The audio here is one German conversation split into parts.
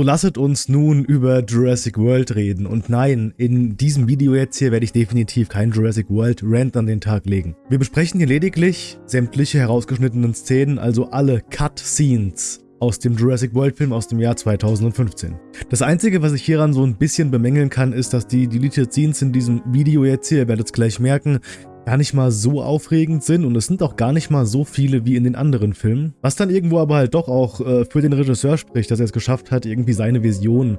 So lasset uns nun über Jurassic World reden. Und nein, in diesem Video jetzt hier werde ich definitiv kein Jurassic World Rant an den Tag legen. Wir besprechen hier lediglich sämtliche herausgeschnittenen Szenen, also alle Cut-Scenes aus dem Jurassic World Film aus dem Jahr 2015. Das einzige, was ich hieran so ein bisschen bemängeln kann, ist, dass die Deleted Scenes in diesem Video jetzt hier, ihr werdet es gleich merken, gar nicht mal so aufregend sind und es sind auch gar nicht mal so viele wie in den anderen Filmen. Was dann irgendwo aber halt doch auch äh, für den Regisseur spricht, dass er es geschafft hat, irgendwie seine Vision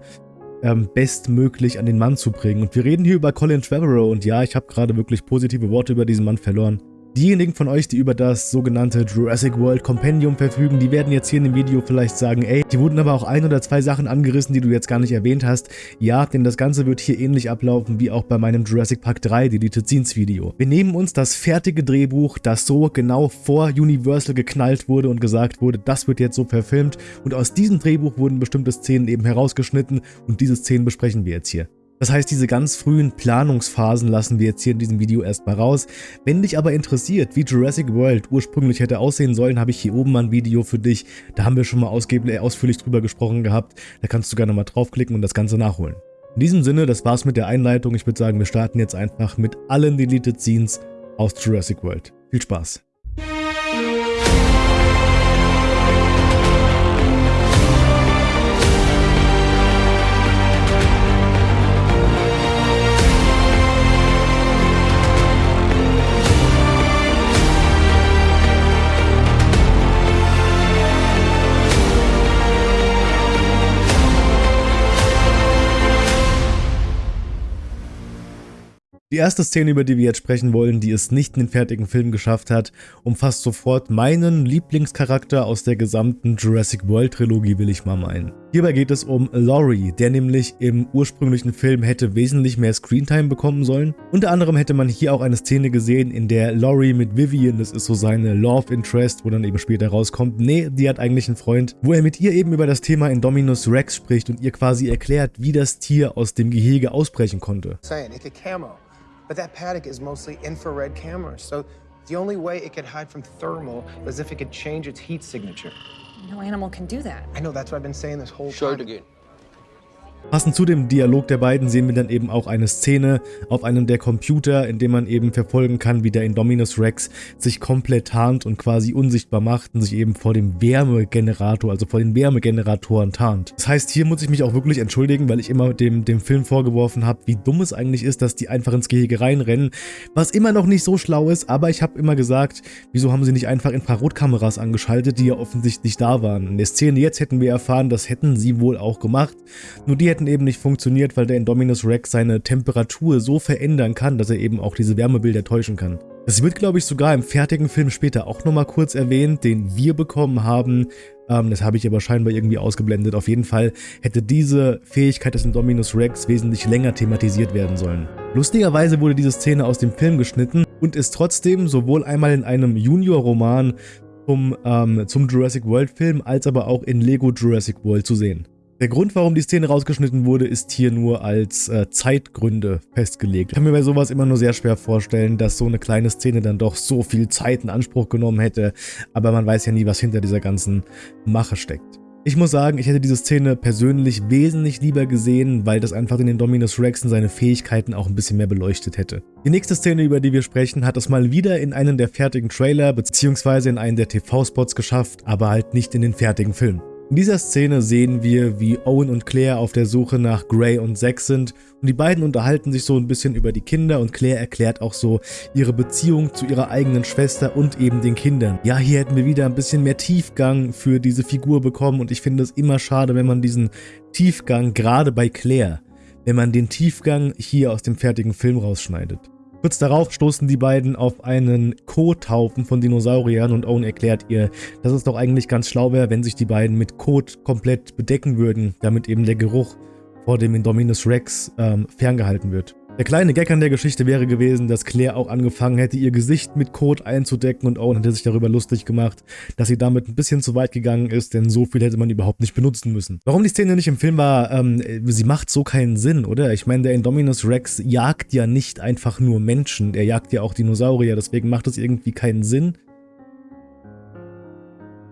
ähm, bestmöglich an den Mann zu bringen. Und wir reden hier über Colin Trevorrow und ja, ich habe gerade wirklich positive Worte über diesen Mann verloren. Diejenigen von euch, die über das sogenannte Jurassic World Compendium verfügen, die werden jetzt hier in dem Video vielleicht sagen, ey, die wurden aber auch ein oder zwei Sachen angerissen, die du jetzt gar nicht erwähnt hast. Ja, denn das Ganze wird hier ähnlich ablaufen wie auch bei meinem Jurassic Park 3 Deleted Scenes Video. Wir nehmen uns das fertige Drehbuch, das so genau vor Universal geknallt wurde und gesagt wurde, das wird jetzt so verfilmt und aus diesem Drehbuch wurden bestimmte Szenen eben herausgeschnitten und diese Szenen besprechen wir jetzt hier. Das heißt, diese ganz frühen Planungsphasen lassen wir jetzt hier in diesem Video erstmal raus. Wenn dich aber interessiert, wie Jurassic World ursprünglich hätte aussehen sollen, habe ich hier oben mal ein Video für dich. Da haben wir schon mal äh, ausführlich drüber gesprochen gehabt. Da kannst du gerne mal draufklicken und das Ganze nachholen. In diesem Sinne, das war's mit der Einleitung. Ich würde sagen, wir starten jetzt einfach mit allen Deleted Scenes aus Jurassic World. Viel Spaß! Erste Szene, über die wir jetzt sprechen wollen, die es nicht in den fertigen Film geschafft hat, umfasst sofort meinen Lieblingscharakter aus der gesamten Jurassic World Trilogie, will ich mal meinen. Hierbei geht es um Laurie, der nämlich im ursprünglichen Film hätte wesentlich mehr Screentime bekommen sollen. Unter anderem hätte man hier auch eine Szene gesehen, in der Laurie mit Vivian, das ist so seine Love Interest, wo dann eben später rauskommt, nee, die hat eigentlich einen Freund, wo er mit ihr eben über das Thema Indominus Rex spricht und ihr quasi erklärt, wie das Tier aus dem Gehege ausbrechen konnte. Saying, But that paddock is mostly infrared cameras, so the only way it could hide from thermal was if it could change its heat signature. No animal can do that. I know, that's what I've been saying this whole Show time. Show it again. Passend zu dem Dialog der beiden sehen wir dann eben auch eine Szene auf einem der Computer, in dem man eben verfolgen kann, wie der Indominus Rex sich komplett tarnt und quasi unsichtbar macht und sich eben vor dem Wärmegenerator, also vor den Wärmegeneratoren tarnt. Das heißt, hier muss ich mich auch wirklich entschuldigen, weil ich immer dem, dem Film vorgeworfen habe, wie dumm es eigentlich ist, dass die einfach ins Gehege reinrennen, was immer noch nicht so schlau ist, aber ich habe immer gesagt, wieso haben sie nicht einfach Infrarotkameras angeschaltet, die ja offensichtlich da waren. In der Szene jetzt hätten wir erfahren, das hätten sie wohl auch gemacht, nur die hätten eben nicht funktioniert, weil der Indominus Rex seine Temperatur so verändern kann, dass er eben auch diese Wärmebilder täuschen kann. Das wird, glaube ich, sogar im fertigen Film später auch nochmal kurz erwähnt, den wir bekommen haben. Ähm, das habe ich aber scheinbar irgendwie ausgeblendet. Auf jeden Fall hätte diese Fähigkeit des Indominus Rex wesentlich länger thematisiert werden sollen. Lustigerweise wurde diese Szene aus dem Film geschnitten und ist trotzdem sowohl einmal in einem Junior-Roman zum, ähm, zum Jurassic World Film als aber auch in Lego Jurassic World zu sehen. Der Grund, warum die Szene rausgeschnitten wurde, ist hier nur als äh, Zeitgründe festgelegt. Ich kann mir bei sowas immer nur sehr schwer vorstellen, dass so eine kleine Szene dann doch so viel Zeit in Anspruch genommen hätte, aber man weiß ja nie, was hinter dieser ganzen Mache steckt. Ich muss sagen, ich hätte diese Szene persönlich wesentlich lieber gesehen, weil das einfach in den Dominus Rex und seine Fähigkeiten auch ein bisschen mehr beleuchtet hätte. Die nächste Szene, über die wir sprechen, hat es mal wieder in einen der fertigen Trailer bzw. in einen der TV-Spots geschafft, aber halt nicht in den fertigen Film. In dieser Szene sehen wir, wie Owen und Claire auf der Suche nach Gray und Zack sind und die beiden unterhalten sich so ein bisschen über die Kinder und Claire erklärt auch so ihre Beziehung zu ihrer eigenen Schwester und eben den Kindern. Ja, hier hätten wir wieder ein bisschen mehr Tiefgang für diese Figur bekommen und ich finde es immer schade, wenn man diesen Tiefgang, gerade bei Claire, wenn man den Tiefgang hier aus dem fertigen Film rausschneidet. Kurz darauf stoßen die beiden auf einen Kothaufen von Dinosauriern und Owen erklärt ihr, dass es doch eigentlich ganz schlau wäre, wenn sich die beiden mit Kot komplett bedecken würden, damit eben der Geruch vor dem Indominus Rex ähm, ferngehalten wird. Der kleine Gag an der Geschichte wäre gewesen, dass Claire auch angefangen hätte, ihr Gesicht mit Kot einzudecken und Owen hätte sich darüber lustig gemacht, dass sie damit ein bisschen zu weit gegangen ist, denn so viel hätte man überhaupt nicht benutzen müssen. Warum die Szene nicht im Film war, ähm, sie macht so keinen Sinn, oder? Ich meine, der Indominus Rex jagt ja nicht einfach nur Menschen, er jagt ja auch Dinosaurier, deswegen macht es irgendwie keinen Sinn,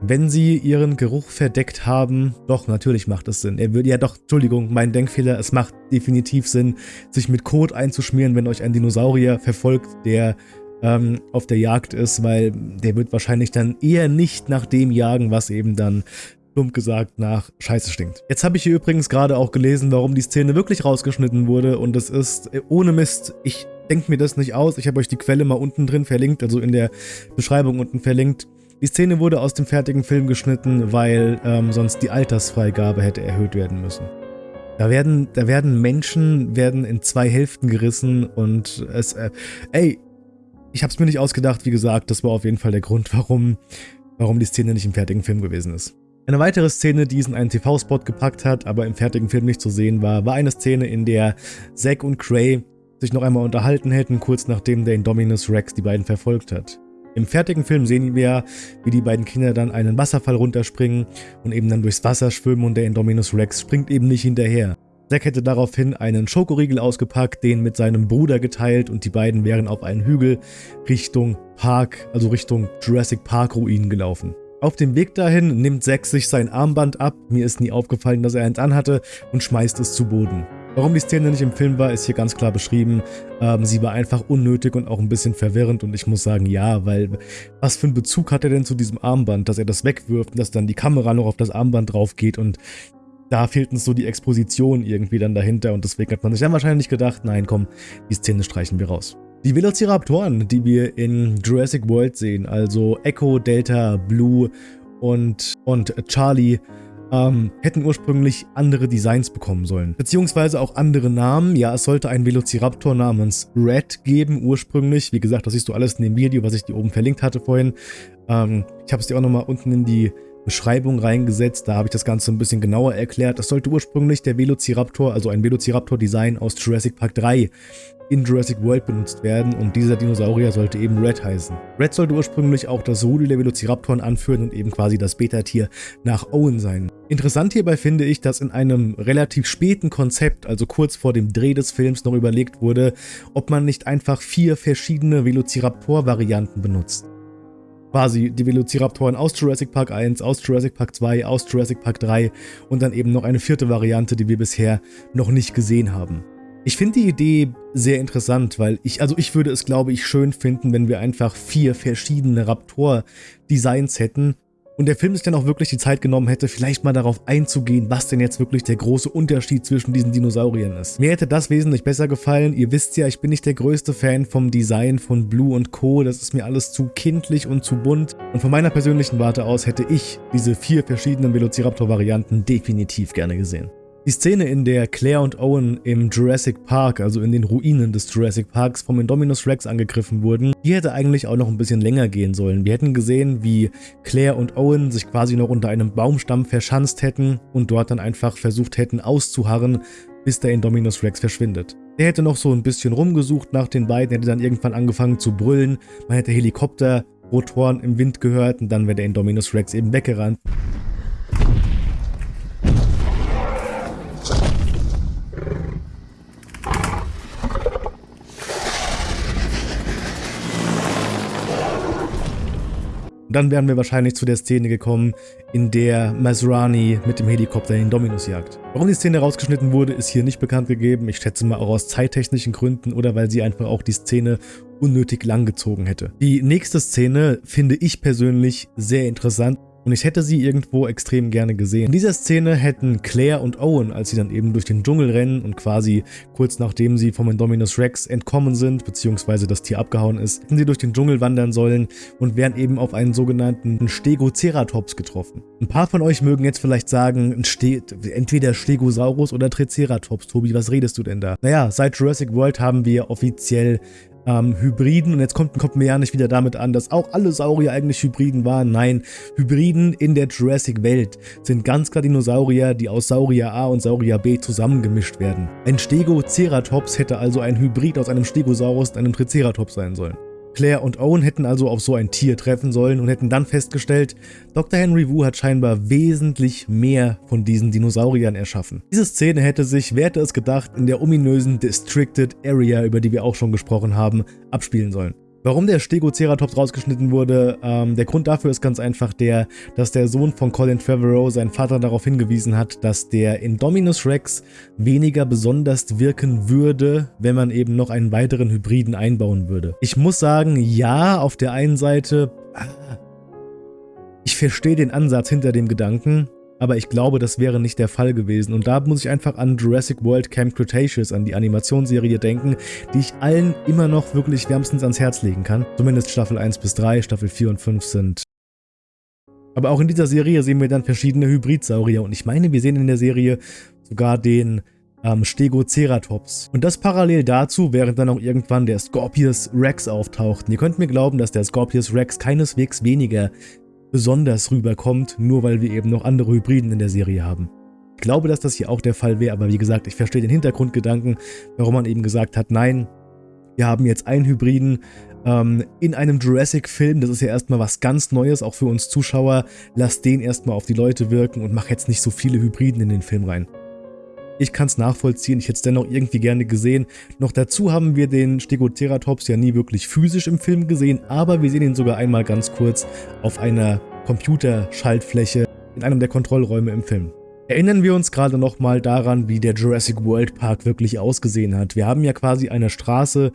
wenn sie ihren Geruch verdeckt haben, doch, natürlich macht es Sinn. Er würde ja doch, Entschuldigung, mein Denkfehler, es macht definitiv Sinn, sich mit Kot einzuschmieren, wenn euch ein Dinosaurier verfolgt, der ähm, auf der Jagd ist, weil der wird wahrscheinlich dann eher nicht nach dem jagen, was eben dann plump gesagt nach Scheiße stinkt. Jetzt habe ich hier übrigens gerade auch gelesen, warum die Szene wirklich rausgeschnitten wurde und es ist äh, ohne Mist, ich denke mir das nicht aus, ich habe euch die Quelle mal unten drin verlinkt, also in der Beschreibung unten verlinkt. Die Szene wurde aus dem fertigen Film geschnitten, weil ähm, sonst die Altersfreigabe hätte erhöht werden müssen. Da werden, da werden Menschen werden in zwei Hälften gerissen und es, äh, ey, ich habe es mir nicht ausgedacht, wie gesagt, das war auf jeden Fall der Grund, warum, warum die Szene nicht im fertigen Film gewesen ist. Eine weitere Szene, die es in einen TV-Spot gepackt hat, aber im fertigen Film nicht zu sehen war, war eine Szene, in der Zack und Cray sich noch einmal unterhalten hätten, kurz nachdem der Indominus Rex die beiden verfolgt hat. Im fertigen Film sehen wir, wie die beiden Kinder dann einen Wasserfall runterspringen und eben dann durchs Wasser schwimmen und der Indominus Rex springt eben nicht hinterher. Zack hätte daraufhin einen Schokoriegel ausgepackt, den mit seinem Bruder geteilt und die beiden wären auf einen Hügel Richtung Park, also Richtung Jurassic Park Ruinen gelaufen. Auf dem Weg dahin nimmt Zack sich sein Armband ab, mir ist nie aufgefallen, dass er eins anhatte, und schmeißt es zu Boden. Warum die Szene nicht im Film war, ist hier ganz klar beschrieben. Ähm, sie war einfach unnötig und auch ein bisschen verwirrend und ich muss sagen, ja, weil was für einen Bezug hat er denn zu diesem Armband, dass er das wegwirft und dass dann die Kamera noch auf das Armband drauf geht und da fehlt uns so die Exposition irgendwie dann dahinter und deswegen hat man sich dann wahrscheinlich gedacht, nein, komm, die Szene streichen wir raus. Die Velociraptoren, die wir in Jurassic World sehen, also Echo, Delta, Blue und, und Charlie, ähm, hätten ursprünglich andere Designs bekommen sollen. Beziehungsweise auch andere Namen. Ja, es sollte einen Velociraptor namens Red geben ursprünglich. Wie gesagt, das siehst du alles in dem Video, was ich dir oben verlinkt hatte vorhin. Ähm, ich habe es dir auch nochmal unten in die Beschreibung reingesetzt. Da habe ich das Ganze ein bisschen genauer erklärt. Das sollte ursprünglich der Velociraptor, also ein Velociraptor-Design aus Jurassic Park 3 in Jurassic World benutzt werden und dieser Dinosaurier sollte eben Red heißen. Red sollte ursprünglich auch das Rudel der Velociraptoren anführen und eben quasi das Beta-Tier nach Owen sein. Interessant hierbei finde ich, dass in einem relativ späten Konzept, also kurz vor dem Dreh des Films, noch überlegt wurde, ob man nicht einfach vier verschiedene Velociraptor-Varianten benutzt quasi die Velociraptoren aus Jurassic Park 1, aus Jurassic Park 2, aus Jurassic Park 3 und dann eben noch eine vierte Variante, die wir bisher noch nicht gesehen haben. Ich finde die Idee sehr interessant, weil ich, also ich würde es glaube ich schön finden, wenn wir einfach vier verschiedene Raptor-Designs hätten und der Film sich dann auch wirklich die Zeit genommen hätte, vielleicht mal darauf einzugehen, was denn jetzt wirklich der große Unterschied zwischen diesen Dinosauriern ist. Mir hätte das wesentlich besser gefallen. Ihr wisst ja, ich bin nicht der größte Fan vom Design von Blue und Co. Das ist mir alles zu kindlich und zu bunt. Und von meiner persönlichen Warte aus hätte ich diese vier verschiedenen Velociraptor-Varianten definitiv gerne gesehen. Die Szene, in der Claire und Owen im Jurassic Park, also in den Ruinen des Jurassic Parks, vom Indominus Rex angegriffen wurden, die hätte eigentlich auch noch ein bisschen länger gehen sollen. Wir hätten gesehen, wie Claire und Owen sich quasi noch unter einem Baumstamm verschanzt hätten und dort dann einfach versucht hätten auszuharren, bis der Indominus Rex verschwindet. Der hätte noch so ein bisschen rumgesucht nach den beiden, hätte dann irgendwann angefangen zu brüllen, man hätte Helikopter, Rotoren im Wind gehört und dann wäre der Indominus Rex eben weggerannt. Dann wären wir wahrscheinlich zu der Szene gekommen, in der Masrani mit dem Helikopter den Dominus jagt. Warum die Szene rausgeschnitten wurde, ist hier nicht bekannt gegeben. Ich schätze mal auch aus zeittechnischen Gründen oder weil sie einfach auch die Szene unnötig lang gezogen hätte. Die nächste Szene finde ich persönlich sehr interessant und ich hätte sie irgendwo extrem gerne gesehen. In dieser Szene hätten Claire und Owen, als sie dann eben durch den Dschungel rennen und quasi kurz nachdem sie vom Indominus Rex entkommen sind, beziehungsweise das Tier abgehauen ist, hätten sie durch den Dschungel wandern sollen und wären eben auf einen sogenannten Stegoceratops getroffen. Ein paar von euch mögen jetzt vielleicht sagen, entweder Stegosaurus oder Triceratops. Tobi, was redest du denn da? Naja, seit Jurassic World haben wir offiziell ähm, Hybriden. Und jetzt kommt, kommt mir ja nicht wieder damit an, dass auch alle Saurier eigentlich Hybriden waren. Nein, Hybriden in der Jurassic-Welt sind ganz klar Dinosaurier, die aus Saurier A und Saurier B zusammengemischt werden. Ein Stegoceratops hätte also ein Hybrid aus einem Stegosaurus und einem Triceratops sein sollen. Claire und Owen hätten also auf so ein Tier treffen sollen und hätten dann festgestellt, Dr. Henry Wu hat scheinbar wesentlich mehr von diesen Dinosauriern erschaffen. Diese Szene hätte sich, wer hätte es gedacht, in der ominösen Districted Area, über die wir auch schon gesprochen haben, abspielen sollen. Warum der Stegoceratops rausgeschnitten wurde, ähm, der Grund dafür ist ganz einfach der, dass der Sohn von Colin Trevorrow seinen Vater darauf hingewiesen hat, dass der Indominus Rex weniger besonders wirken würde, wenn man eben noch einen weiteren Hybriden einbauen würde. Ich muss sagen, ja, auf der einen Seite, ah, ich verstehe den Ansatz hinter dem Gedanken, aber ich glaube, das wäre nicht der Fall gewesen. Und da muss ich einfach an Jurassic World Camp Cretaceous, an die Animationsserie denken, die ich allen immer noch wirklich wärmstens ans Herz legen kann. Zumindest Staffel 1 bis 3, Staffel 4 und 5 sind aber auch in dieser Serie sehen wir dann verschiedene Hybridsaurier und ich meine, wir sehen in der Serie sogar den ähm, Stegoceratops. Und das parallel dazu, während dann auch irgendwann der Scorpius Rex auftaucht. Und ihr könnt mir glauben, dass der Scorpius Rex keineswegs weniger besonders rüberkommt, nur weil wir eben noch andere Hybriden in der Serie haben. Ich glaube, dass das hier auch der Fall wäre, aber wie gesagt, ich verstehe den Hintergrundgedanken, warum man eben gesagt hat, nein, wir haben jetzt einen Hybriden ähm, in einem Jurassic-Film, das ist ja erstmal was ganz Neues, auch für uns Zuschauer, lass den erstmal auf die Leute wirken und mach jetzt nicht so viele Hybriden in den Film rein. Ich kann es nachvollziehen, ich hätte es dennoch irgendwie gerne gesehen. Noch dazu haben wir den Stegoceratops ja nie wirklich physisch im Film gesehen, aber wir sehen ihn sogar einmal ganz kurz auf einer Computerschaltfläche in einem der Kontrollräume im Film. Erinnern wir uns gerade nochmal daran, wie der Jurassic World Park wirklich ausgesehen hat. Wir haben ja quasi eine Straße,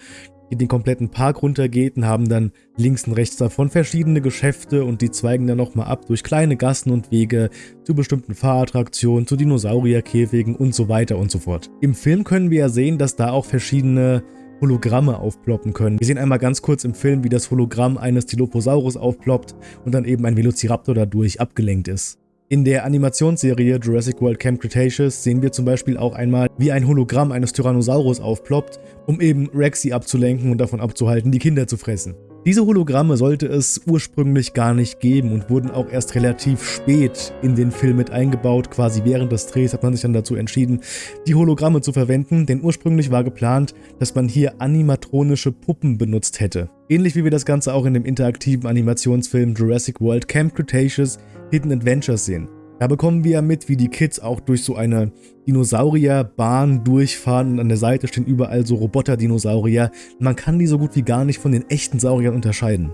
die den kompletten Park runtergeht und haben dann links und rechts davon verschiedene Geschäfte und die zweigen dann nochmal ab durch kleine Gassen und Wege zu bestimmten Fahrattraktionen, zu Dinosaurierkäfigen und so weiter und so fort. Im Film können wir ja sehen, dass da auch verschiedene Hologramme aufploppen können. Wir sehen einmal ganz kurz im Film, wie das Hologramm eines Dilophosaurus aufploppt und dann eben ein Velociraptor dadurch abgelenkt ist. In der Animationsserie Jurassic World Camp Cretaceous sehen wir zum Beispiel auch einmal, wie ein Hologramm eines Tyrannosaurus aufploppt, um eben Rexy abzulenken und davon abzuhalten, die Kinder zu fressen. Diese Hologramme sollte es ursprünglich gar nicht geben und wurden auch erst relativ spät in den Film mit eingebaut. Quasi während des Drehs hat man sich dann dazu entschieden, die Hologramme zu verwenden, denn ursprünglich war geplant, dass man hier animatronische Puppen benutzt hätte. Ähnlich wie wir das Ganze auch in dem interaktiven Animationsfilm Jurassic World Camp Cretaceous Hidden Adventures sehen. Da bekommen wir ja mit, wie die Kids auch durch so eine Dinosaurierbahn durchfahren und an der Seite stehen überall so Roboter-Dinosaurier. Man kann die so gut wie gar nicht von den echten Sauriern unterscheiden.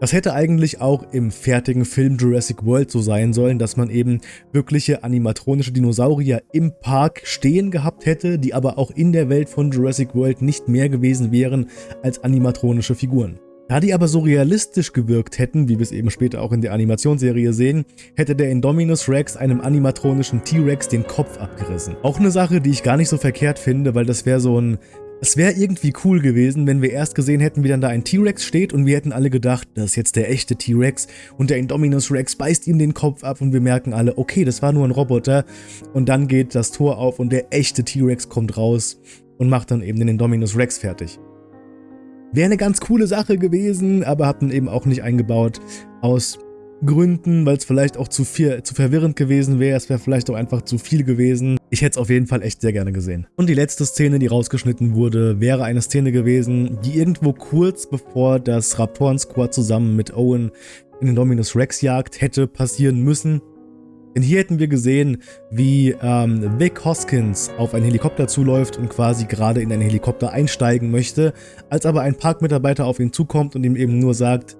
Das hätte eigentlich auch im fertigen Film Jurassic World so sein sollen, dass man eben wirkliche animatronische Dinosaurier im Park stehen gehabt hätte, die aber auch in der Welt von Jurassic World nicht mehr gewesen wären als animatronische Figuren. Da die aber so realistisch gewirkt hätten, wie wir es eben später auch in der Animationsserie sehen, hätte der Indominus Rex einem animatronischen T-Rex den Kopf abgerissen. Auch eine Sache, die ich gar nicht so verkehrt finde, weil das wäre so ein... Es wäre irgendwie cool gewesen, wenn wir erst gesehen hätten, wie dann da ein T-Rex steht und wir hätten alle gedacht, das ist jetzt der echte T-Rex und der Indominus Rex beißt ihm den Kopf ab und wir merken alle, okay, das war nur ein Roboter und dann geht das Tor auf und der echte T-Rex kommt raus und macht dann eben den Indominus Rex fertig. Wäre eine ganz coole Sache gewesen, aber hat man eben auch nicht eingebaut. Aus Gründen, weil es vielleicht auch zu viel, zu verwirrend gewesen wäre. Es wäre vielleicht auch einfach zu viel gewesen. Ich hätte es auf jeden Fall echt sehr gerne gesehen. Und die letzte Szene, die rausgeschnitten wurde, wäre eine Szene gewesen, die irgendwo kurz bevor das Raptoren-Squad zusammen mit Owen in den Dominus Rex jagt hätte passieren müssen. Denn hier hätten wir gesehen, wie ähm, Vic Hoskins auf einen Helikopter zuläuft und quasi gerade in einen Helikopter einsteigen möchte, als aber ein Parkmitarbeiter auf ihn zukommt und ihm eben nur sagt,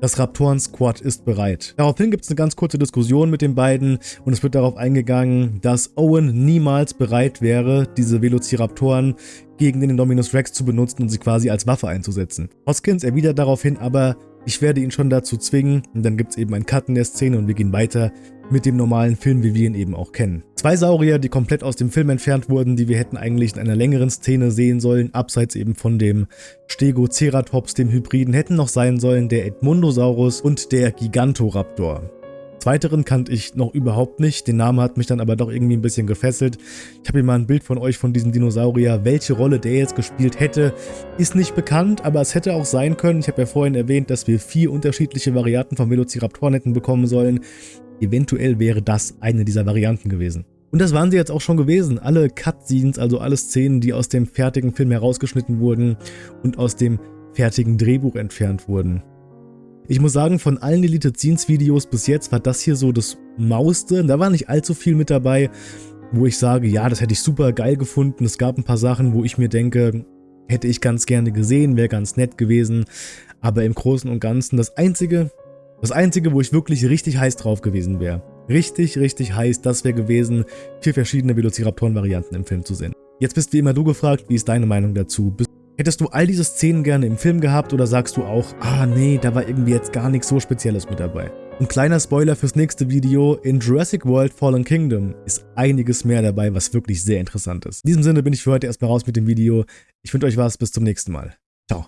das Raptoren-Squad ist bereit. Daraufhin gibt es eine ganz kurze Diskussion mit den beiden und es wird darauf eingegangen, dass Owen niemals bereit wäre, diese Velociraptoren gegen den Indominus Rex zu benutzen und sie quasi als Waffe einzusetzen. Hoskins erwidert daraufhin aber, ich werde ihn schon dazu zwingen und dann gibt es eben einen Cut in der Szene und wir gehen weiter mit dem normalen Film, wie wir ihn eben auch kennen. Zwei Saurier, die komplett aus dem Film entfernt wurden, die wir hätten eigentlich in einer längeren Szene sehen sollen, abseits eben von dem Stegoceratops, dem Hybriden, hätten noch sein sollen der Edmundosaurus und der Gigantoraptor. Zweiteren kannte ich noch überhaupt nicht, den Namen hat mich dann aber doch irgendwie ein bisschen gefesselt. Ich habe hier mal ein Bild von euch von diesem Dinosaurier. Welche Rolle der jetzt gespielt hätte, ist nicht bekannt, aber es hätte auch sein können. Ich habe ja vorhin erwähnt, dass wir vier unterschiedliche Varianten von Velociraptoren hätten bekommen sollen. Eventuell wäre das eine dieser Varianten gewesen. Und das waren sie jetzt auch schon gewesen. Alle Cutscenes, also alle Szenen, die aus dem fertigen Film herausgeschnitten wurden und aus dem fertigen Drehbuch entfernt wurden. Ich muss sagen, von allen Deleted Scenes Videos bis jetzt war das hier so das Mauste. Da war nicht allzu viel mit dabei, wo ich sage, ja, das hätte ich super geil gefunden. Es gab ein paar Sachen, wo ich mir denke, hätte ich ganz gerne gesehen, wäre ganz nett gewesen. Aber im Großen und Ganzen das Einzige, das Einzige, wo ich wirklich richtig heiß drauf gewesen wäre, richtig, richtig heiß, das wäre gewesen, vier verschiedene Velociraptoren-Varianten im Film zu sehen. Jetzt bist wie immer du gefragt, wie ist deine Meinung dazu? Hättest du all diese Szenen gerne im Film gehabt oder sagst du auch, ah nee, da war irgendwie jetzt gar nichts so Spezielles mit dabei? Und kleiner Spoiler fürs nächste Video, in Jurassic World Fallen Kingdom ist einiges mehr dabei, was wirklich sehr interessant ist. In diesem Sinne bin ich für heute erstmal raus mit dem Video. Ich wünsche euch was, bis zum nächsten Mal. Ciao.